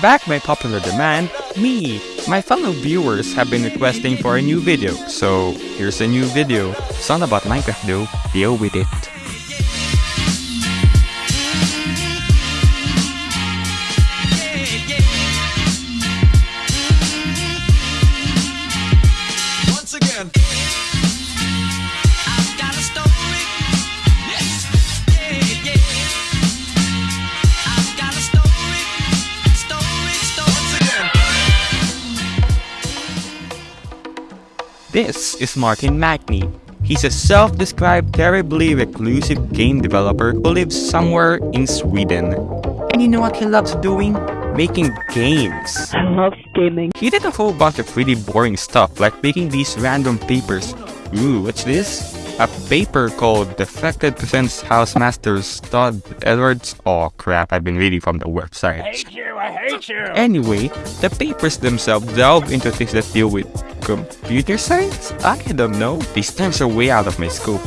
back by popular demand, me, my fellow viewers have been requesting for a new video, so here's a new video. It's not about Minecraft though, deal with it. This is Martin Magni. He's a self-described terribly reclusive game developer who lives somewhere in Sweden. And you know what he loves doing? Making games. I love gaming. He did a whole bunch of pretty boring stuff like making these random papers. Ooh, what's this? A paper called Defected Presents Housemasters Todd Edwards. Oh crap, I've been reading from the website. I hate you, I hate you. Anyway, the papers themselves delve into things that deal with computer science? I don't know. These terms are way out of my scope.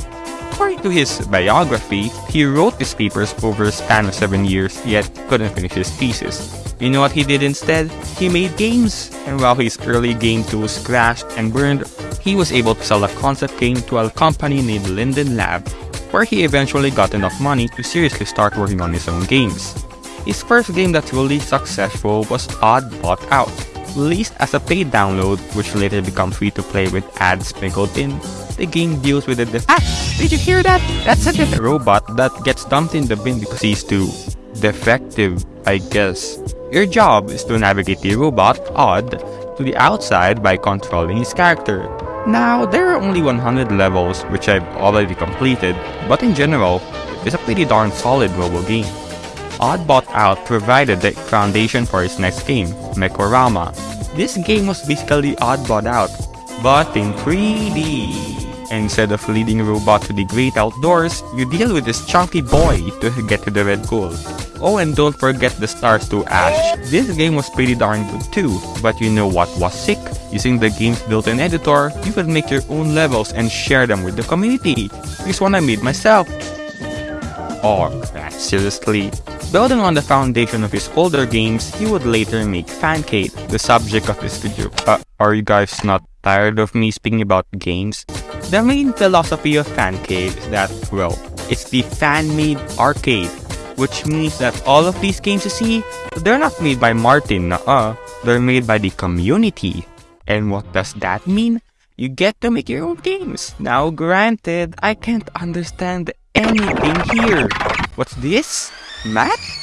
According to his biography, he wrote these papers over a span of 7 years, yet couldn't finish his thesis. You know what he did instead? He made games! And while his early game tools crashed and burned, he was able to sell a concept game to a company named Linden Lab, where he eventually got enough money to seriously start working on his own games. His first game that's really successful was Odd Bot Out, released as a paid download which later became free to play with ads sprinkled in. The game deals with a def- Ah! Did you hear that? That's a def- robot that gets dumped in the bin because he's too defective, I guess. Your job is to navigate the robot, Odd, to the outside by controlling his character. Now, there are only 100 levels which I've already completed, but in general, it's a pretty darn solid mobile game. Oddbot Out provided the foundation for his next game, Mekorama. This game was basically Oddbot Out, but in 3D. Instead of leading robot to the great outdoors, you deal with this chunky boy to get to the red goal. Oh, and don't forget the stars to Ash. This game was pretty darn good too, but you know what was sick? Using the game's built-in editor, you could make your own levels and share them with the community. This one I made myself. Oh seriously? Building on the foundation of his older games, he would later make Fancade, the subject of this video. Uh, are you guys not tired of me speaking about games? The main philosophy of Fancade is that, well, it's the fan-made arcade, which means that all of these games you see, they're not made by Martin, uh, they're made by the community. And what does that mean? You get to make your own games. Now granted, I can't understand anything here. What's this? Math?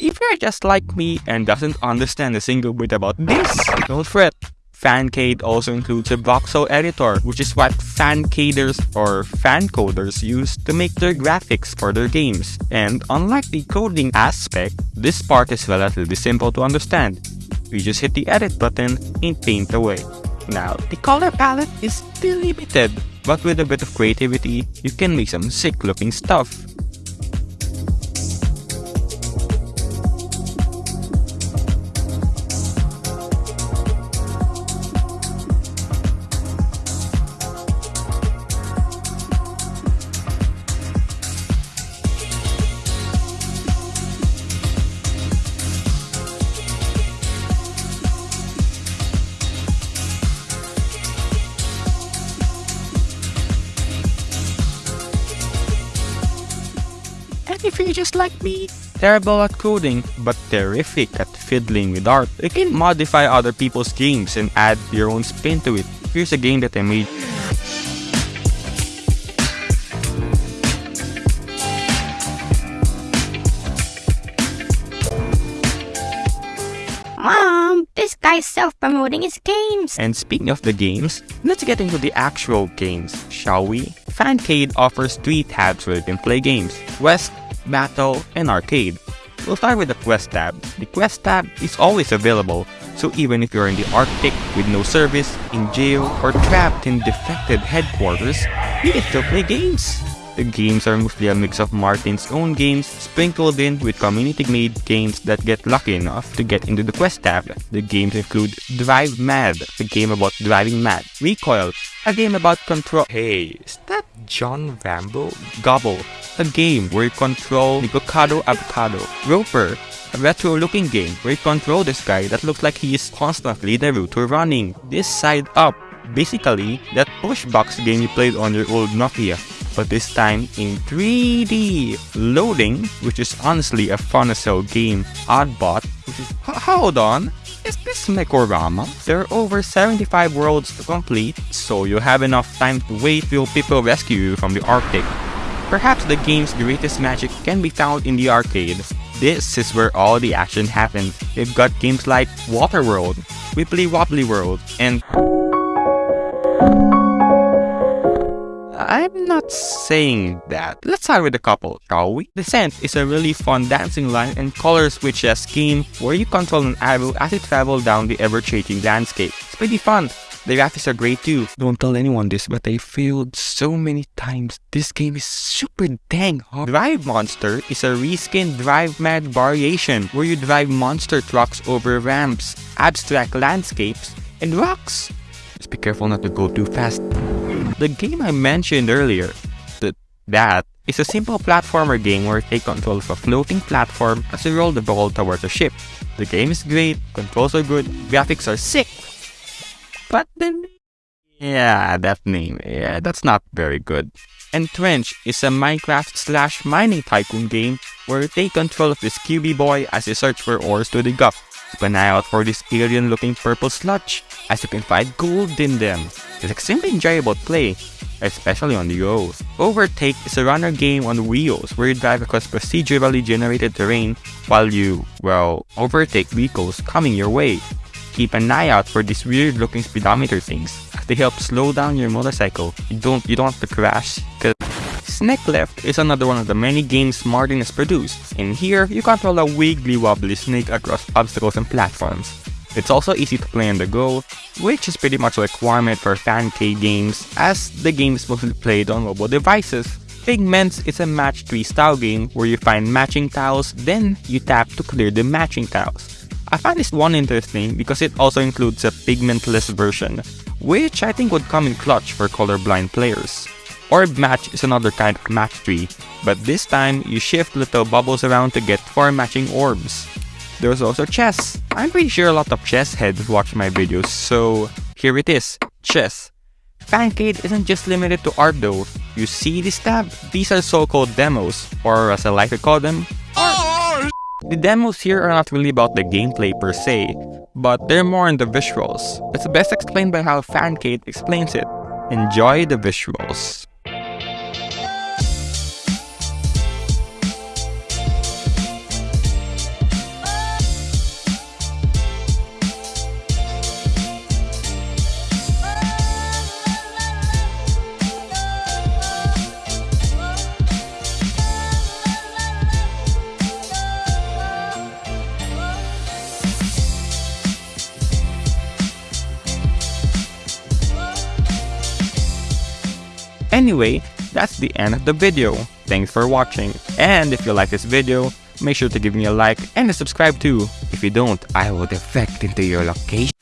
If you're just like me and doesn't understand a single bit about this, don't fret. Fancade also includes a voxel editor, which is what fancaders or fancoders use to make their graphics for their games. And unlike the coding aspect, this part is relatively simple to understand. You just hit the edit button and paint away. Now, the color palette is still limited, but with a bit of creativity, you can make some sick looking stuff. If you're just like me, terrible at coding, but terrific at fiddling with art, you can modify other people's games and add your own spin to it. Here's a game that I made. Mom, this guy's self-promoting his games. And speaking of the games, let's get into the actual games, shall we? Fancade offers three tabs where you can play games, Quest, Battle, and Arcade. We'll start with the Quest tab. The Quest tab is always available, so even if you're in the Arctic with no service, in jail, or trapped in defected headquarters, you can still play games. The games are mostly a mix of Martin's own games sprinkled in with community-made games that get lucky enough to get into the Quest tab. The games include Drive Mad, a game about driving mad, Recoil, a game about control. Hey, is that John Rambo? Gobble, a game where you control the Bocado Avocado, Roper, a retro-looking game where you control this guy that looks like he is constantly the route to running. This side up, basically that push box game you played on your old Nokia, but this time in 3D. Loading, which is honestly a fun as hell game. Oddbot, which is... Hold on, is this Mekorama? There are over 75 worlds to complete, so you'll have enough time to wait till people rescue you from the Arctic. Perhaps the game's greatest magic can be found in the arcade. This is where all the action happens. They've got games like Waterworld, Wibbly Wobbly World, and I'm not saying that. Let's start with a couple, shall we? Descent is a really fun dancing line and color switches game where you control an arrow as it travels down the ever-changing landscape. It's pretty fun. The graphics are great too. Don't tell anyone this, but I failed so many times. This game is super dang hard. Drive Monster is a reskin Drive Mad variation where you drive monster trucks over ramps, abstract landscapes, and rocks. Just be careful not to go too fast. The game I mentioned earlier, th that, is a simple platformer game where you take control of a floating platform as you roll the ball towards a ship. The game is great, controls are good, graphics are sick. But then, yeah, that name, yeah, that's not very good. Entrench is a Minecraft slash mining tycoon game where you take control of this QB boy as you search for ores to dig up. Keep an eye out for this alien looking purple sludge as you can find gold in them. It's extremely enjoyable to play, especially on the go. Overtake is a runner game on wheels where you drive across procedurally generated terrain while you, well, overtake vehicles coming your way. Keep an eye out for these weird looking speedometer things they help slow down your motorcycle. You don't you don't have to crash. Cause Snake Left is another one of the many games Martin has produced. In here, you control a wiggly wobbly snake across obstacles and platforms. It's also easy to play on the go, which is pretty much a requirement for fancade games as the game is mostly played on mobile devices. Figments is a match 3 style game where you find matching tiles, then you tap to clear the matching tiles. I find this one interesting because it also includes a pigmentless version, which I think would come in clutch for colorblind players. Orb Match is another kind of match tree, but this time you shift little bubbles around to get 4 matching orbs. There's also chess. I'm pretty sure a lot of chess heads watch my videos, so here it is, chess. Fancade isn't just limited to art though. You see this tab? These are so-called demos, or as I like to call them, the demos here are not really about the gameplay per se, but they're more on the visuals. It's best explained by how Fancade explains it. Enjoy the visuals. Anyway, that's the end of the video. Thanks for watching. And if you like this video, make sure to give me a like and a subscribe too. If you don't, I will defect into your location.